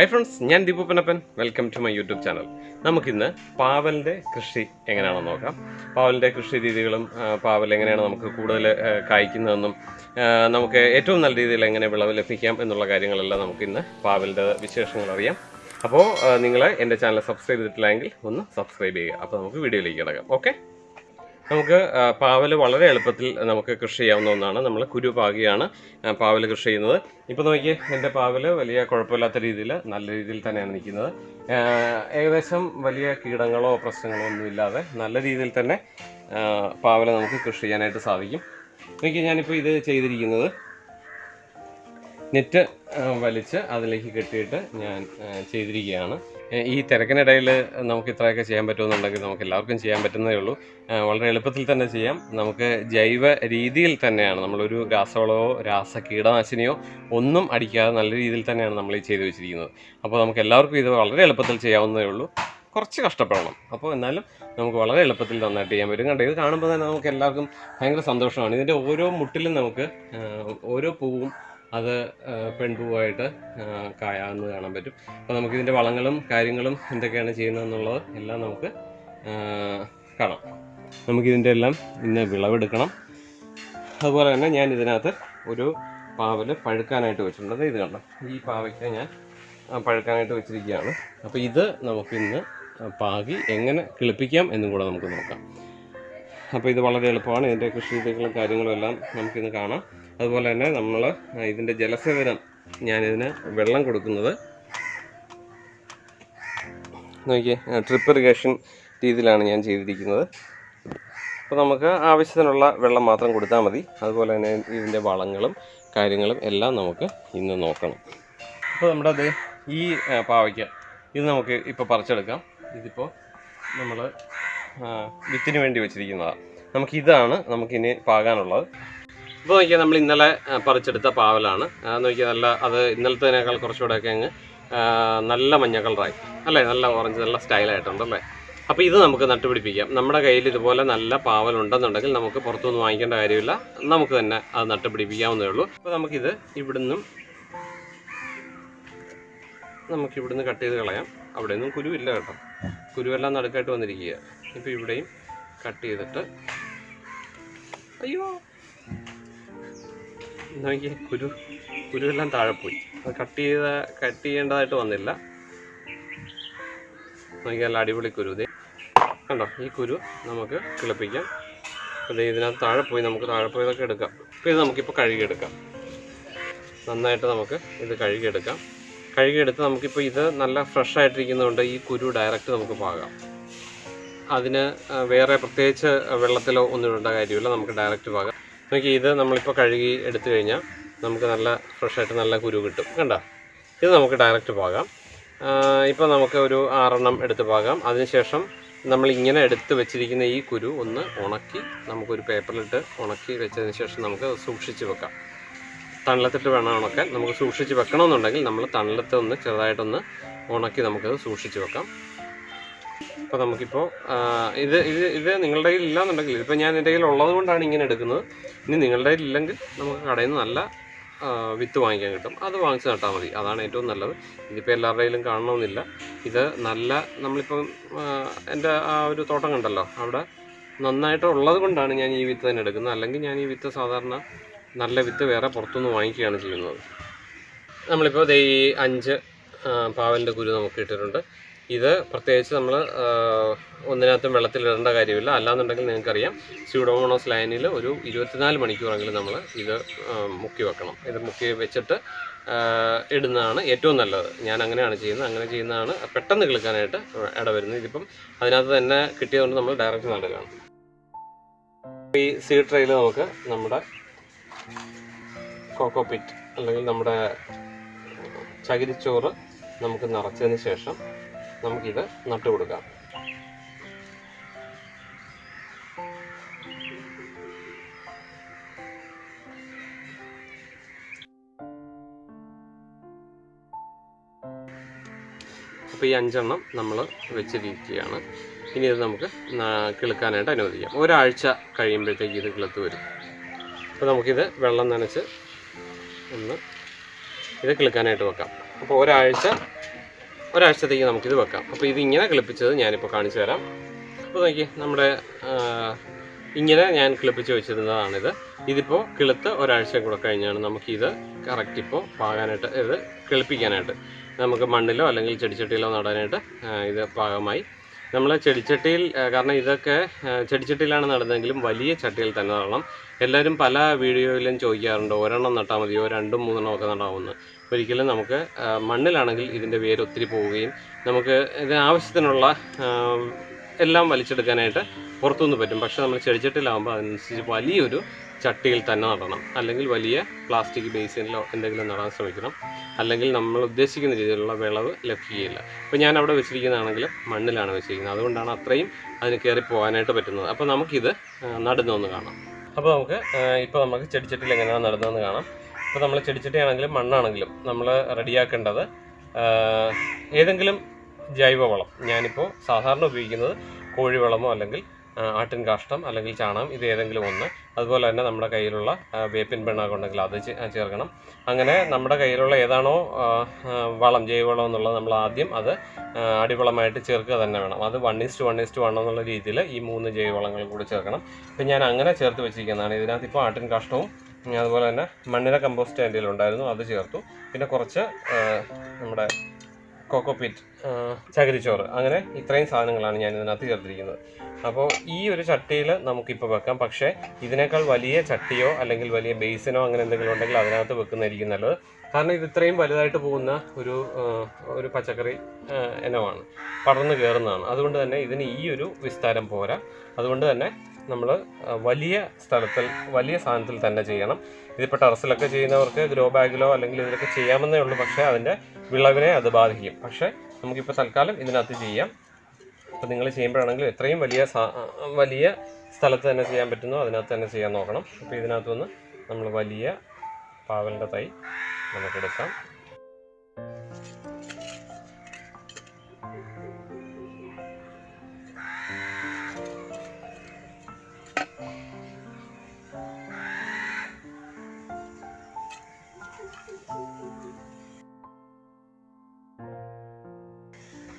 Hi friends ഞാൻ Deepu Panappan welcome to my YouTube channel നമുക്കിന്ന് പാവലിന്റെ കൃഷി എങ്ങനെയാണെന്ന് നോക്കാം. പാവലിന്റെ കൃഷി രീതികളും പാവൽ എങ്ങനെയാണ് നമുക്ക് കൂടുതൽ കായ്ക്കുന്നതെന്നും നമുക്ക് ഏറ്റവും നല്ല രീതിയിൽ എങ്ങനെ വിളവ് ലഭിക്കാം എന്നുള്ള കാര്യങ്ങളെല്ലാം നമുക്കിന്ന് പാവലിന്റെ വിശേഷങ്ങൾ അറിയാം. അപ്പോൾ നിങ്ങൾ എന്റെ ചാനൽ സബ്സ്ക്രൈബ് ചെയ്തിട്ടില്ലെങ്കിൽ ഒന്ന് സബ്സ്ക്രൈബ് ചെയ്യുക. അപ്പോൾ നമുക്ക് വീഡിയോയിലേക്ക് കിടക്കാം. ഓക്കെ നമുക്ക് പാവൽ വളരെ എളുപ്പത്തിൽ നമുക്ക് കൃഷി ചെയ്യാവുന്ന ഒന്നാണ്. നമ്മൾ കുരു പാകിയാണ് പാവൽ കൃഷി ചെയ്യുന്നത്. ഇപ്പോൾ നോക്കിയേ എന്റെ പാവൽ വലിയ കുഴപ്പമില്ലാത്ത രീതിയിൽ നല്ല രീതിയിൽ തന്നെയാണ് നിൽക്കുന്നത്. ഏകദേശം വലിയ കീടങ്ങളോ പ്രശ്നങ്ങളോ ഒന്നുമില്ലാതെ നല്ല രീതിയിൽ തന്നെ പാവൽ നമുക്ക് കൃഷി ചെയ്യാനായിട്ട് സാധിക്കും. നോക്കിയാൽ ഞാനിപ്പോൾ ഇത് ചെയ്തിരിക്കുന്നത്. നെറ്റ് വലിച്ച് അതിലേക്ക് കെട്ടിയിട്ട് ഞാൻ ചെയ്തിരിക്കുകയാണ്. ഈ തിരക്കിനിടയിൽ നമുക്ക് ഇത്രയൊക്കെ ചെയ്യാൻ പറ്റുമെന്നുണ്ടെങ്കിൽ നമുക്ക് എല്ലാവർക്കും ചെയ്യാൻ പറ്റുന്നതേ ഉള്ളൂ. വളരെ എളുപ്പത്തിൽ തന്നെ ചെയ്യാം. നമുക്ക് ജൈവ രീതിയിൽ തന്നെയാണ് നമ്മളൊരു രാസവളമോ രാസ കീടനാശിനിയോ ഒന്നും അടിക്കാതെ നല്ല രീതിയിൽ തന്നെയാണ് നമ്മൾ ഈ ചെയ്തു വെച്ചിരിക്കുന്നത്. അപ്പോൾ നമുക്ക് എല്ലാവർക്കും ഇത് വളരെ എളുപ്പത്തിൽ ചെയ്യാവുന്നതേ ഉള്ളൂ. കുറച്ച് കഷ്ടപ്പെടണം. അപ്പോൾ എന്നാലും നമുക്ക് വളരെ എളുപ്പത്തിൽ നന്നായിട്ട് ചെയ്യാൻ പറ്റും. കണ്ടോ? ഇത് കാണുമ്പോൾ തന്നെ നമുക്ക് എല്ലാവർക്കും ഭയങ്കര സന്തോഷമാണ്. ഇതിന്റെ ഓരോ മുട്ടിലും നമുക്ക് ഓരോ പൂവും അത് പെൺപൂവായിട്ട് കായാന്ന് കാണാൻ പറ്റും. അപ്പോൾ നമുക്ക് ഇതിന്റെ വളങ്ങളും കാര്യങ്ങളും എന്തൊക്കെയാണ് ചെയ്യുന്നതെന്നുള്ളത് എല്ലാം നമുക്ക് കാണാം. നമുക്കിതിന്റെ എല്ലാം ഇന്ന് വിളവെടുക്കണം. അതുപോലെ തന്നെ ഞാൻ ഇതിനകത്ത് ഒരു പാവൽ പഴുക്കാനായിട്ട് വെച്ചിട്ടുണ്ട്. ഇത് കണ്ടോ? ഈ പാവയ്ക്ക് ഞാൻ പഴുക്കാനായിട്ട് വെച്ചിരിക്കുകയാണ്. അപ്പോൾ ഇത് നമുക്കിന്ന് പാകി എങ്ങനെ കിളിപ്പിക്കാം എന്നും കൂടെ നമുക്ക് നോക്കാം. അപ്പോൾ ഇത് വളരെ എളുപ്പമാണ്. ഇതിന്റെ കൃഷി രീതികളും കാര്യങ്ങളും എല്ലാം നമുക്കിന്ന് കാണാം. അതുപോലെ തന്നെ നമ്മൾ ഇതിന്റെ ജലസേവനം ഞാനിതിന് വെള്ളം കൊടുക്കുന്നത്. നോക്കിയേ ട്രിപ്പ് ഇറിഗേഷൻ രീതിയിലാണ് ഞാൻ ചെയ്തിരിക്കുന്നത്. അപ്പോൾ നമുക്ക് ആവശ്യത്തിനുള്ള വെള്ളം മാത്രം കൊടുത്താൽ മതി. അതുപോലെ തന്നെ ഇതിന്റെ വളങ്ങളും കാര്യങ്ങളും എല്ലാം നമുക്ക് ഇന്ന് നോക്കണം. അപ്പോൾ നമ്മുടെ അത് ഈ പാവയ്ക്ക ഇത് നമുക്ക് ഇപ്പോൾ പറിച്ചെടുക്കാം. ഇതിപ്പോൾ നമ്മൾ വിത്തിന് വേണ്ടി വെച്ചിരിക്കുന്നതാണ് നമുക്കിതാണ് നമുക്കിനി പാകാനുള്ളത്. ഇപ്പോൾ നോക്കിയാൽ നമ്മൾ ഇന്നലെ പറിച്ചെടുത്ത പാവലാണ്. നോക്കിയാൽ നല്ല അത് ഇന്നലത്തേനേക്കാൾ കുറച്ചുകൂടെയൊക്കെ അങ്ങ് നല്ല മഞ്ഞ കളറായി. അല്ലേ? നല്ല ഓറഞ്ച് നല്ല സ്റ്റൈലായിട്ടുണ്ട് അല്ലേ? അപ്പോൾ ഇത് നമുക്ക് നട്ടുപിടിപ്പിക്കാം. നമ്മുടെ കയ്യിൽ ഇതുപോലെ നല്ല പാവലുണ്ടെന്നുണ്ടെങ്കിൽ നമുക്ക് പുറത്തുനിന്ന് വാങ്ങിക്കേണ്ട കാര്യമില്ല. നമുക്ക് തന്നെ അത് നട്ടുപിടിപ്പിക്കാവുന്നേ ഉള്ളൂ. അപ്പോൾ നമുക്കിത് ഇവിടുന്നും നമുക്ക് ഇവിടുന്ന് കട്ട് ചെയ്ത് കളയാം. അവിടെ ഒന്നും കുരുവില്ല കേട്ടോ. കുരുവെല്ലാം നടുക്കായിട്ട് വന്നിരിക്കുക ഇപ്പോൾ ഇവിടെയും കട്ട് ചെയ്തിട്ട് അയ്യോ! നോക്കിയേ കുരു കുരുവെല്ലാം താഴെ പോയി അത് കട്ട് ചെയ്ത കട്ട് ചെയ്യേണ്ടതായിട്ട് വന്നില്ല. നോക്കി നല്ല അടിപൊളി കുരു ഇതേ. കണ്ടോ ഈ കുരു നമുക്ക് കിളിപ്പിക്കാം. അപ്പോൾ ഇതിനകത്ത് താഴെ പോയി നമുക്ക് താഴെ പോയതൊക്കെ എടുക്കാം. ഇപ്പോൾ ഇത് നമുക്കിപ്പോൾ കഴുകിയെടുക്കാം. നന്നായിട്ട് നമുക്ക് ഇത് കഴുകിയെടുക്കാം. കഴുകിയെടുത്ത് നമുക്കിപ്പോൾ ഇത് നല്ല ഫ്രഷ് ആയിട്ടിരിക്കുന്നതുകൊണ്ട് ഈ കുരു ഡയറക്റ്റ് നമുക്ക് പാകാം. അതിന് വേറെ പ്രത്യേകിച്ച് വെള്ളത്തിലോ ഒന്നും ഇടേണ്ട കാര്യമില്ല. നമുക്ക് ഡയറക്റ്റ് പാകാം. നോക്കി ഇത് നമ്മളിപ്പോൾ കഴുകി എടുത്തു കഴിഞ്ഞാൽ നമുക്ക് നല്ല ഫ്രഷായിട്ട് നല്ല കുരു കിട്ടും. കണ്ടോ? ഇത് നമുക്ക് ഡയറക്റ്റ് പാകാം. ഇപ്പോൾ നമുക്ക് ഒരു ആറെണ്ണം എടുത്ത് പാകാം. അതിനുശേഷം നമ്മൾ ഇങ്ങനെ എടുത്ത് വെച്ചിരിക്കുന്ന ഈ കുരു ഒന്ന് ഉണക്കി നമുക്കൊരു പേപ്പറിലിട്ട് ഉണക്കി വെച്ചതിന് ശേഷം നമുക്ക് സൂക്ഷിച്ച് വെക്കാം. തണലത്തിട്ട് വേണം ഉണക്കാൻ. നമുക്ക് സൂക്ഷിച്ച് വെക്കണമെന്നുണ്ടെങ്കിൽ നമ്മൾ തണലത്ത് ഒന്ന് ചെറുതായിട്ടൊന്ന് ഉണക്കി നമുക്കത് സൂക്ഷിച്ച് വെക്കാം. അപ്പോൾ നമുക്കിപ്പോൾ ഇത് ഇത് ഇത് നിങ്ങളുടെ കയ്യിൽ ഇല്ലാന്നുണ്ടെങ്കിൽ ഇതിപ്പോൾ ഞാൻ എന്റെ കയ്യിൽ ഉള്ളത് കൊണ്ടാണ് ഇങ്ങനെ എടുക്കുന്നത്. ഇനി നിങ്ങളുടെ ഇല്ലെങ്കിൽ നമുക്ക് കടയിൽ നിന്ന് നല്ല വിത്ത് വാങ്ങിക്കാൻ കിട്ടും. അത് വാങ്ങിച്ച് നട്ടാൽ മതി. അതാണ് ഏറ്റവും നല്ലത്. ഇതിപ്പോൾ എല്ലാവരുടെ കയ്യിലും കാണണമെന്നില്ല. ഇത് നല്ല നമ്മളിപ്പം എന്റെ ആ ഒരു തോട്ടം കണ്ടല്ലോ. അവിടെ നന്നായിട്ട് ഉള്ളത് കൊണ്ടാണ് ഞാൻ ഈ വിത്ത് തന്നെ എടുക്കുന്നത്. അല്ലെങ്കിൽ ഞാൻ ഈ വിത്ത് സാധാരണ നല്ല വിത്ത് വേറെ പുറത്തുനിന്ന് വാങ്ങിക്കുകയാണ് ചെയ്യുന്നത്. നമ്മളിപ്പോൾ ഈ അഞ്ച് പാവലിന്റെ കുരു നമുക്ക് ഇട്ടിട്ടുണ്ട്. ഇത് പ്രത്യേകിച്ച് നമ്മൾ ഒന്നിനകത്തും വെള്ളത്തിലിടേണ്ട കാര്യമില്ല. അല്ലാന്നുണ്ടെങ്കിൽ നിങ്ങൾക്കറിയാം സ്യൂഡോമോണോസ് ലൈനിൽ ഒരു ഇരുപത്തിനാല് മണിക്കൂറെങ്കിലും നമ്മൾ ഇത് മുക്കി വെക്കണം. ഇത് മുക്കി വെച്ചിട്ട് ഇടുന്നതാണ് ഏറ്റവും നല്ലത്. ഞാൻ അങ്ങനെയാണ് ചെയ്യുന്നത്. അങ്ങനെ ചെയ്യുന്നതാണ് പെട്ടെന്ന് കിളുക്കാനായിട്ട് ഇടവരുന്നത്. ഇതിപ്പം അതിനകത്ത് തന്നെ കിട്ടിയതുകൊണ്ട് നമ്മൾ ഡയറക്റ്റ് നടുകയാണ് ഈ സീ ട്രെയിൽ നമുക്ക് നമ്മുടെ കോക്കോ പിറ്റ് അല്ലെങ്കിൽ നമ്മുടെ ചകിരിച്ചോറ് നമുക്ക് നിറച്ചതിന് ശേഷം നമുക്കിത് നട്ടുകൊടുക്കാം അപ്പോൾ ഈ അഞ്ചെണ്ണം നമ്മൾ വെച്ചിരിക്കുകയാണ്. ഇനി ഇത് നമുക്ക് കിളുക്കാനായിട്ട് അനുവദിക്കാം. ഒരാഴ്ച കഴിയുമ്പോഴത്തേക്ക് ഇത് കിളുത്ത് വരും. അപ്പോൾ നമുക്കിത് വെള്ളം നനച്ച് ഒന്ന് ഇത് കിളുക്കാനായിട്ട് വെക്കാം. അപ്പോൾ ഒരാഴ്ച ഒരാഴ്ചത്തേക്ക് നമുക്കിത് വെക്കാം. അപ്പോൾ ഇത് ഇങ്ങനെ കിളിപ്പിച്ചത് ഞാനിപ്പോൾ കാണിച്ചു തരാം. അപ്പോൾ നോക്കി നമ്മുടെ ഇങ്ങനെ ഞാൻ കിളിപ്പിച്ച് വെച്ചിരുന്നതാണിത്. ഇതിപ്പോൾ കിളുത്ത് ഒരാഴ്ച കൂടെ കഴിഞ്ഞാണ് നമുക്കിത് കറക്റ്റ് ഇപ്പോൾ പാകാനായിട്ട് ഇത് കിളിപ്പിക്കാനായിട്ട് നമുക്ക് മണ്ണിലോ അല്ലെങ്കിൽ ചെടിച്ചട്ടിയിലോ നടാനായിട്ട് ഇത് പാകമായി നമ്മൾ ചെടിച്ചട്ടിയിൽ കാരണം ഇതൊക്കെ ചെടിച്ചട്ടിയിലാണ് നടുന്നതെങ്കിലും വലിയ ചട്ടിയിൽ തന്നെ നടണം. എല്ലാവരും പല വീഡിയോയിലും ചോദിക്കാറുണ്ട് ഒരെണ്ണം നട്ടാൽ മതിയോ രണ്ടും മൂന്നെണ്ണം ഒക്കെ നടാവുന്നു. ഒരിക്കലും നമുക്ക് മണ്ണിലാണെങ്കിൽ ഇതിന്റെ വേര് ഒത്തിരി പോവുകയും നമുക്ക് ഇതിന് ആവശ്യത്തിനുള്ള എല്ലാം വലിച്ചെടുക്കാനായിട്ട് പുറത്തുനിന്ന് പറ്റും. പക്ഷേ നമ്മൾ ചെടിച്ചട്ടിയിലാകുമ്പോൾ അതിനനുസരിച്ച് വലിയൊരു ചട്ടിയിൽ തന്നെ നടണം. അല്ലെങ്കിൽ വലിയ പ്ലാസ്റ്റിക് ബേസിനിലോ എന്തെങ്കിലും നടാൻ ശ്രമിക്കണം. അല്ലെങ്കിൽ നമ്മൾ ഉദ്ദേശിക്കുന്ന രീതിയിലുള്ള വിളവ് ലഭിക്കുകയില്ല. അപ്പോൾ ഞാൻ അവിടെ വെച്ചിരിക്കുന്നതാണെങ്കിൽ മണ്ണിലാണ് വെച്ചിരിക്കുന്നത്. അതുകൊണ്ടാണ് അത്രയും അതിന് കയറി പോകാനായിട്ട് പറ്റുന്നത്. അപ്പോൾ നമുക്കിത് നടുന്നൊന്ന് കാണാം. അപ്പോൾ നമുക്ക് ഇപ്പോൾ നമുക്ക് ചെടിച്ചട്ടിയിൽ എങ്ങനെയാണ് നടുന്നതെന്ന് കാണാം. ഇപ്പോൾ നമ്മൾ ചെടിച്ചട്ടിയാണെങ്കിലും മണ്ണാണെങ്കിലും നമ്മൾ റെഡിയാക്കേണ്ടത് ഏതെങ്കിലും ജൈവവളം ഞാനിപ്പോൾ സാധാരണ ഉപയോഗിക്കുന്നത് കോഴിവളമോ അല്ലെങ്കിൽ ആട്ടിൻ കാഷ്ടം അല്ലെങ്കിൽ ചാണകം ഇത് ഏതെങ്കിലും ഒന്ന്. അതുപോലെ തന്നെ നമ്മുടെ കയ്യിലുള്ള വേപ്പിൻ പിണ്ണാക്ക് ഉണ്ടെങ്കിൽ അത് ചേർക്കണം. അങ്ങനെ നമ്മുടെ കയ്യിലുള്ള ഏതാണോ വളം ജൈവവളം എന്നുള്ളത് നമ്മൾ ആദ്യം അത് അടിവളമായിട്ട് ചേർക്കുക തന്നെ വേണം. അത് one is to one is to one എന്നുള്ള രീതിയിൽ ഈ മൂന്ന് ജൈവവളങ്ങളും കൂടി ചേർക്കണം. ഇപ്പം ഞാൻ അങ്ങനെ ചേർത്ത് വെച്ചിരിക്കുന്നതാണ്. ഇതിനകത്ത് ഇപ്പോൾ ആട്ടിൻ കാഷ്ടവും അതുപോലെ തന്നെ മണ്ണിര കമ്പോസ്റ്റ് എന്റെ ഉണ്ടായിരുന്നു അത് ചേർത്തു. പിന്നെ കുറച്ച് നമ്മുടെ കോക്കോപീറ്റ് ചകിരിച്ചോറ്. അങ്ങനെ ഇത്രയും സാധനങ്ങളാണ് ഞാൻ ഇതിനകത്ത് ചേർത്തിരിക്കുന്നത്. അപ്പോൾ ഈ ഒരു ചട്ടിയിൽ നമുക്കിപ്പോൾ വെക്കാം. പക്ഷേ ഇതിനേക്കാൾ വലിയ ചട്ടിയോ അല്ലെങ്കിൽ വലിയ ബേസിനോ അങ്ങനെ എന്തെങ്കിലും ഉണ്ടെങ്കിൽ അതിനകത്ത് വെക്കുന്നതായിരിക്കും നല്ലത്. കാരണം ഇത് ഇത്രയും വലുതായിട്ട് പോകുന്ന ഒരു ഒരു പച്ചക്കറി ഇനമാണ്. പടർന്നു കയറുന്നതാണ്. അതുകൊണ്ട് തന്നെ ഇതിന് ഈ ഒരു വിസ്താരം പോരാ. അതുകൊണ്ട് തന്നെ നമ്മൾ വലിയ സ്ഥലത്തിൽ വലിയ സാധനത്തിൽ തന്നെ ചെയ്യണം. ഇതിപ്പോൾ ടെറസിലൊക്കെ ചെയ്യുന്നവർക്ക് ഗ്രോ ബാഗിലോ അല്ലെങ്കിൽ ഇതിലൊക്കെ ചെയ്യാമെന്നേ ഉള്ളൂ. പക്ഷേ അതിന്റെ വിളവിനെ അത് ബാധിക്കും. പക്ഷേ നമുക്കിപ്പോൾ തൽക്കാലം ഇതിനകത്ത് ചെയ്യാം. അപ്പോൾ നിങ്ങൾ ചെയ്യുമ്പോഴാണെങ്കിൽ എത്രയും വലിയ വലിയ സ്ഥലത്ത് തന്നെ ചെയ്യാൻ പറ്റുന്നു. അതിനകത്ത് തന്നെ ചെയ്യാൻ നോക്കണം. അപ്പോൾ ഇതിനകത്തുനിന്ന് നമ്മൾ വലിയ പാവലിന്റെ തൈ നമുക്കെടുക്കാം.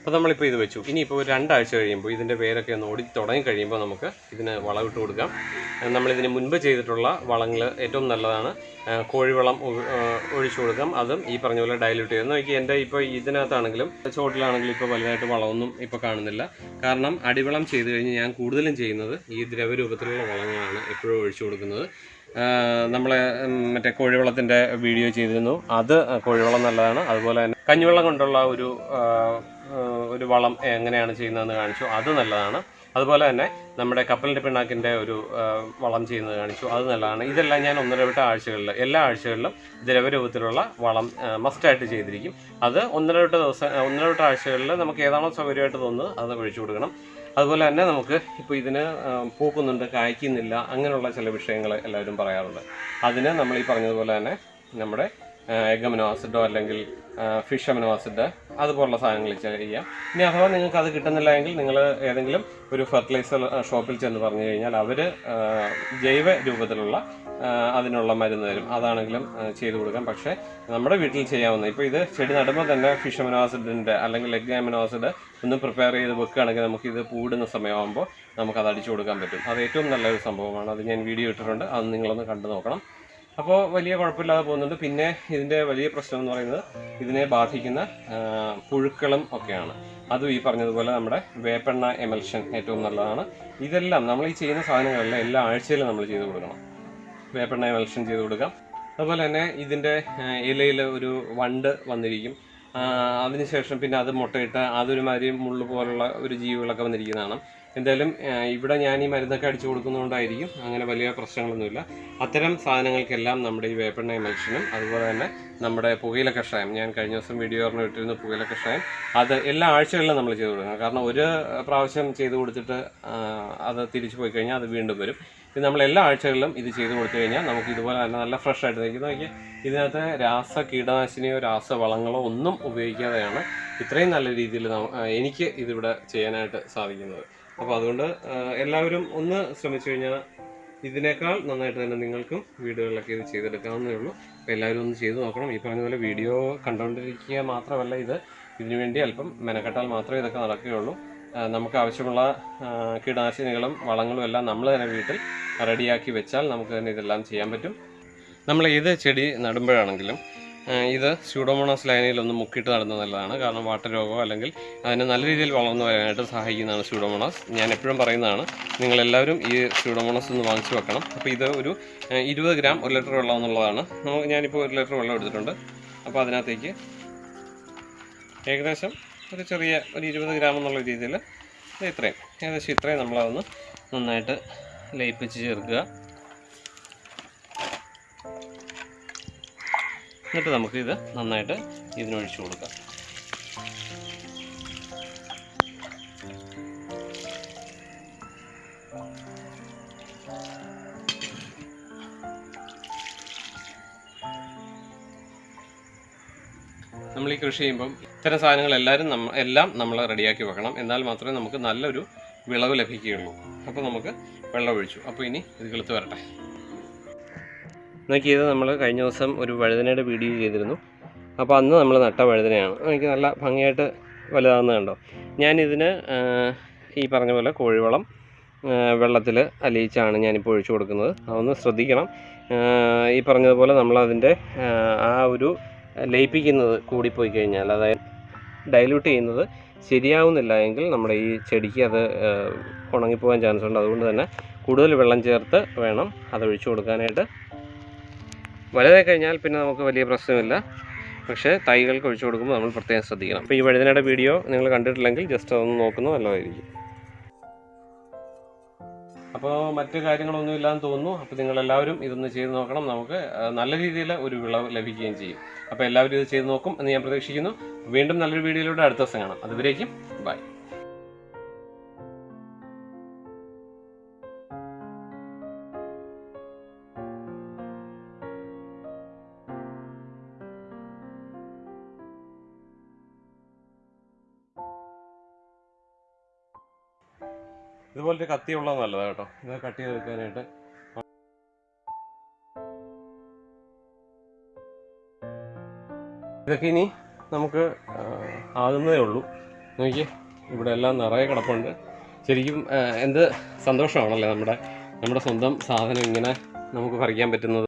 അപ്പോൾ നമ്മളിപ്പോൾ ഇത് വെച്ചു. ഇനിയിപ്പോൾ ഒരു രണ്ടാഴ്ച കഴിയുമ്പോൾ ഇതിന്റെ പേരൊക്കെ ഒന്ന് ഓടി തുടങ്ങി കഴിയുമ്പോൾ നമുക്ക് ഇതിന് വളമിട്ട് കൊടുക്കാം. നമ്മളിതിന് മുൻപ് ചെയ്തിട്ടുള്ള വളങ്ങൾ ഏറ്റവും നല്ലതാണ്. കോഴിവളം ഒഴിച്ചു കൊടുക്കാം. അതും ഈ പറഞ്ഞ പോലെ ഡയലൂട്ട് ചെയ്ത് നോക്കി എന്റെ ഇപ്പോൾ ഇതിനകത്താണെങ്കിലും ചോട്ടിലാണെങ്കിലും ഇപ്പോൾ വലുതായിട്ട് വളമൊന്നും ഇപ്പോൾ കാണുന്നില്ല. കാരണം അടിവളം ചെയ്ത് കഴിഞ്ഞ് ഞാൻ കൂടുതലും ചെയ്യുന്നത് ഈ ദ്രവരൂപത്തിലുള്ള വളങ്ങളാണ് എപ്പോഴും ഒഴിച്ചു കൊടുക്കുന്നത്. നമ്മൾ മറ്റേ കോഴിവളത്തിന്റെ വീഡിയോ ചെയ്തിരുന്നു. അത് കോഴിവളം നല്ലതാണ്. അതുപോലെ തന്നെ കഞ്ഞിവെള്ളം കൊണ്ടുള്ള ഒരു ഒരു വളം എങ്ങനെയാണ് ചെയ്യുന്നതെന്ന് കാണിച്ചു. അത് നല്ലതാണ്. അതുപോലെ തന്നെ നമ്മുടെ കപ്പലിന്റെ പിണ്ണാക്കിന്റെ ഒരു വളം ചെയ്യുന്നത് കാണിച്ചു. അത് നല്ലതാണ്. ഇതെല്ലാം ഞാൻ ഒന്നരവിട്ട ആഴ്ചകളിൽ എല്ലാ ആഴ്ചകളിലും ദ്രവരൂപത്തിലുള്ള വളം മസ്റ്റായിട്ട് ചെയ്തിരിക്കും. അത് ഒന്നരവിട്ട ദിവസം ഒന്നരവിട്ട ആഴ്ചകളിൽ നമുക്ക് ഏതാണോ സൗകര്യമായിട്ട് തോന്നുന്നത് അത് ഒഴിച്ചു കൊടുക്കണം. അതുപോലെ തന്നെ നമുക്ക് ഇപ്പോൾ ഇതിന് പൂക്കുന്നുണ്ട് കായ്ക്കുന്നില്ല അങ്ങനെയുള്ള ചില വിഷയങ്ങൾ എല്ലാവരും പറയാറുണ്ട്. അതിന് നമ്മൾ ഈ പറഞ്ഞതുപോലെ തന്നെ നമ്മുടെ എഗ് അമിനോ ആസിഡോ അല്ലെങ്കിൽ ഫിഷ് അമിനോ ആസിഡ് അതുപോലുള്ള സാധനങ്ങൾ ചെയ്യാം. ഇനി അഥവാ നിങ്ങൾക്ക് അത് കിട്ടുന്നില്ല എങ്കിൽ നിങ്ങൾ ഏതെങ്കിലും ഒരു ഫെർട്ടിലൈസർ ഷോപ്പിൽ ചെന്ന് പറഞ്ഞു കഴിഞ്ഞാൽ അവർ ജൈവ രൂപത്തിലുള്ള അതിനുള്ള മരുന്ന് തരും. അതാണെങ്കിലും ചെയ്തു കൊടുക്കാം. പക്ഷേ നമ്മുടെ വീട്ടിൽ ചെയ്യാവുന്ന ഇപ്പോൾ ഇത് ചെടി നടുമ്പോൾ തന്നെ ഫിഷ് അമിനോ ആസിഡിന്റെ അല്ലെങ്കിൽ എഗ് അമിനോ ആസിഡ് ഒന്ന് പ്രിപ്പയർ ചെയ്ത് വെക്കുകയാണെങ്കിൽ നമുക്കിത് ഇത് പൂടുന്ന സമയമാകുമ്പോൾ നമുക്കത് അടിച്ചു കൊടുക്കാൻ പറ്റും. അത് ഏറ്റവും നല്ലൊരു സംഭവമാണ്. അത് ഞാൻ വീഡിയോ ഇട്ടിട്ടുണ്ട്. അത് നിങ്ങളൊന്ന് കണ്ടു നോക്കണം. അപ്പോൾ വലിയ കുഴപ്പമില്ലാതെ പോകുന്നുണ്ട്. പിന്നെ ഇതിന്റെ വലിയ പ്രശ്നം എന്ന് പറയുന്നത് ഇതിനെ ബാധിക്കുന്ന പുഴുക്കളും ഒക്കെയാണ്. അതും ഈ പറഞ്ഞതുപോലെ നമ്മുടെ വേപ്പെണ്ണ എമൽഷൻ ഏറ്റവും നല്ലതാണ്. ഇതെല്ലാം നമ്മൾ ഈ ചെയ്യുന്ന സാധനങ്ങളെല്ലാം എല്ലാ ആഴ്ചയിലും നമ്മൾ ചെയ്ത് കൊടുക്കണം. വേപ്പെണ്ണ എമൽഷൻ ചെയ്ത് കൊടുക്കാം. അതുപോലെ തന്നെ ഇതിന്റെ ഇലയിൽ ഒരു വണ്ട് വന്നിരിക്കും. അതിനുശേഷം പിന്നെ അത് മുട്ടയിട്ട് അതൊരുമാതിരി മുള്ളു പോലുള്ള ഒരു ജീവികളൊക്കെ വന്നിരിക്കുന്നതാണ്. എന്തായാലും ഇവിടെ ഞാൻ ഈ മരുന്നൊക്കെ അടിച്ചു കൊടുക്കുന്നതുകൊണ്ടായിരിക്കും അങ്ങനെ വലിയ പ്രശ്നങ്ങളൊന്നുമില്ല. അത്തരം സാധനങ്ങൾക്കെല്ലാം നമ്മുടെ ഈ വേപ്പെണ്ണ എമൽഷനും അതുപോലെ തന്നെ നമ്മുടെ പുകയില കഷായം ഞാൻ കഴിഞ്ഞ ദിവസം വീഡിയോ പറഞ്ഞു ഇട്ടിരുന്ന പുകയില കഷായം. അത് എല്ലാ ആഴ്ചകളിലും നമ്മൾ ചെയ്ത് കൊടുക്കണം. കാരണം ഒരു പ്രാവശ്യം ചെയ്ത് കൊടുത്തിട്ട് അത് തിരിച്ചു പോയി കഴിഞ്ഞാൽ അത് വീണ്ടും വരും. ഇത് നമ്മൾ എല്ലാ ആഴ്ചകളിലും ഇത് ചെയ്ത് കൊടുത്തു കഴിഞ്ഞാൽ നമുക്ക് ഇതുപോലെ തന്നെ നല്ല ഫ്രഷ് ആയിട്ട് നിൽക്കും. നോക്കി ഇതിനകത്ത് രാസ കീടനാശിനിയോ രാസവളങ്ങളോ ഒന്നും ഉപയോഗിക്കാതെയാണ് ഇത്രയും നല്ല രീതിയിൽ എനിക്ക് ഇതിവിടെ ചെയ്യാനായിട്ട് സാധിക്കുന്നത്. അപ്പോൾ അതുകൊണ്ട് എല്ലാവരും ഒന്ന് ശ്രമിച്ചു കഴിഞ്ഞാൽ ഇതിനേക്കാൾ നന്നായിട്ട് തന്നെ നിങ്ങൾക്കും വീടുകളിലൊക്കെ ഇത് ചെയ്തെടുക്കാവുന്നേ ഉള്ളൂ. അപ്പോൾ എല്ലാവരും ഒന്ന് ചെയ്തു നോക്കണം. ഈ പറഞ്ഞ പോലെ വീഡിയോ കണ്ടുകൊണ്ടിരിക്കുക മാത്രമല്ല ഇത്. ഇതിനുവേണ്ടി അല്പം മെനക്കെട്ടാൽ മാത്രമേ ഇതൊക്കെ നടക്കുകയുള്ളൂ. നമുക്ക് ആവശ്യമുള്ള കീടനാശിനികളും വളങ്ങളും എല്ലാം നമ്മൾ തന്നെ വീട്ടിൽ റെഡിയാക്കി വെച്ചാൽ നമുക്ക് തന്നെ ഇതെല്ലാം ചെയ്യാൻ പറ്റും. നമ്മൾ ഏത് ചെടി നടുമ്പോഴാണെങ്കിലും ഇത് സ്യൂഡോമോണോസ് ലൈനയിൽ ഒന്ന് മുക്കിയിട്ട് നടുന്നത് നല്ലതാണ്. കാരണം വാട്ടരോഗമോ അല്ലെങ്കിൽ അതിനെ നല്ല രീതിയിൽ വളർന്നു വരാനായിട്ട് സഹായിക്കുന്നതാണ് സ്യൂഡോമോണോസ്. ഞാൻ എപ്പോഴും പറയുന്നതാണ് നിങ്ങളെല്ലാവരും ഈ സ്യൂഡോമോണോസ് ഒന്ന് വാങ്ങിച്ചു വെക്കണം. അപ്പോൾ ഇത് ഒരു ഇരുപത് ഗ്രാം ഒരു ലിറ്റർ വെള്ളം എന്നുള്ളതാണ്. ഞാനിപ്പോൾ ഒരു ലിറ്റർ വെള്ളം എടുത്തിട്ടുണ്ട്. അപ്പോൾ അതിനകത്തേക്ക് ഏകദേശം ഒരു ചെറിയ ഒരു ഇരുപത് ഗ്രാം എന്നുള്ള രീതിയിൽ ഇത് ഇത്രയും. ഏകദേശം ഇത്രയും നമ്മളതൊന്ന് നന്നായിട്ട് ലയിപ്പിച്ച് ചേർക്കുക. എന്നിട്ട് നമുക്ക് ഇത് നന്നായിട്ട് ഇതിനൊഴിച്ചു കൊടുക്കാം. നമ്മൾ ഈ കൃഷി ചെയ്യുമ്പം ഇത്തരം സാധനങ്ങൾ എല്ലാവരും നമ്മ എല്ലാം നമ്മൾ റെഡിയാക്കി വെക്കണം. എന്നാൽ മാത്രമേ നമുക്ക് നല്ലൊരു വിളവ് ലഭിക്കുകയുള്ളൂ. അപ്പോൾ നമുക്ക് വെള്ളം ഒഴിച്ചു അപ്പോൾ ഇനി ഇത് കിളുത്ത് വരട്ടെ. നോക്കിയത് നമ്മൾ കഴിഞ്ഞ ദിവസം ഒരു വഴുതനയുടെ വീഡിയോ ചെയ്തിരുന്നു. അപ്പോൾ അന്ന് നമ്മൾ നട്ട വഴുതനയാണ്. എനിക്ക് നല്ല ഭംഗിയായിട്ട് വലുതാകുന്നത് കണ്ടോ? ഞാനിതിന് ഈ പറഞ്ഞ പോലെ കോഴിവളം വെള്ളത്തിൽ അലിയിച്ചാണ് ഞാനിപ്പോൾ ഒഴിച്ചു കൊടുക്കുന്നത്. അതൊന്ന് ശ്രദ്ധിക്കണം. ഈ പറഞ്ഞതുപോലെ നമ്മളതിന്റെ ആ, ഒരു ലയിപ്പിക്കുന്നത് കൂടിപ്പോയി കഴിഞ്ഞാൽ അതായത് ഡൈല്യൂട്ട് ചെയ്യുന്നത് ശരിയാവുന്നില്ല എങ്കിൽ നമ്മുടെ ഈ ചെടിക്ക് അത് ഉണങ്ങിപ്പോകാൻ ചാൻസ് ഉണ്ട്. അതുകൊണ്ട് തന്നെ കൂടുതൽ വെള്ളം ചേർത്ത് വേണം അത് ഒഴിച്ചു കൊടുക്കാനായിട്ട്. വലുതായി കഴിഞ്ഞാൽ പിന്നെ നമുക്ക് വലിയ പ്രശ്നമില്ല. പക്ഷേ തൈകൾക്ക് ഒഴിച്ചു കൊടുക്കുമ്പോൾ നമ്മൾ പ്രത്യേകം ശ്രദ്ധിക്കണം. അപ്പോൾ ഈ വഴുതനയുടെ വീഡിയോ നിങ്ങൾ കണ്ടിട്ടില്ലെങ്കിൽ ജസ്റ്റ് അതൊന്ന് നോക്കുന്നത് നല്ലതായിരിക്കും. അപ്പോൾ മറ്റ് കാര്യങ്ങളൊന്നും ഇല്ലാന്ന് തോന്നുന്നു. അപ്പോൾ നിങ്ങളെല്ലാവരും ഇതൊന്ന് ചെയ്ത് നോക്കണം. നമുക്ക് നല്ല രീതിയിൽ ഒരു വിളവ് ലഭിക്കുകയും ചെയ്യും. അപ്പോൾ എല്ലാവരും ഇത് ചെയ്ത് നോക്കും എന്ന് ഞാൻ പ്രതീക്ഷിക്കുന്നു. വീണ്ടും നല്ലൊരു വീഡിയോയിലൂടെ അടുത്ത ദിവസം കാണാം. അതുവരേക്കും ബൈ ഇതുപോലത്തെ കത്തിയുള്ളത് നല്ലതാണ് കേട്ടോ. ഇത് കട്ട് ചെയ്തെടുക്കാനായിട്ട് ഇതൊക്കെ ഇനി നമുക്ക് ആകുന്നതേ ഉള്ളൂ. നോക്കി ഇവിടെ എല്ലാം നിറയെ കിടപ്പുണ്ട്. ശരിക്കും എന്ത് സന്തോഷമാണല്ലേ നമ്മുടെ നമ്മുടെ സ്വന്തം സാധനം ഇങ്ങനെ നമുക്ക് പറിക്കാൻ പറ്റുന്നത്?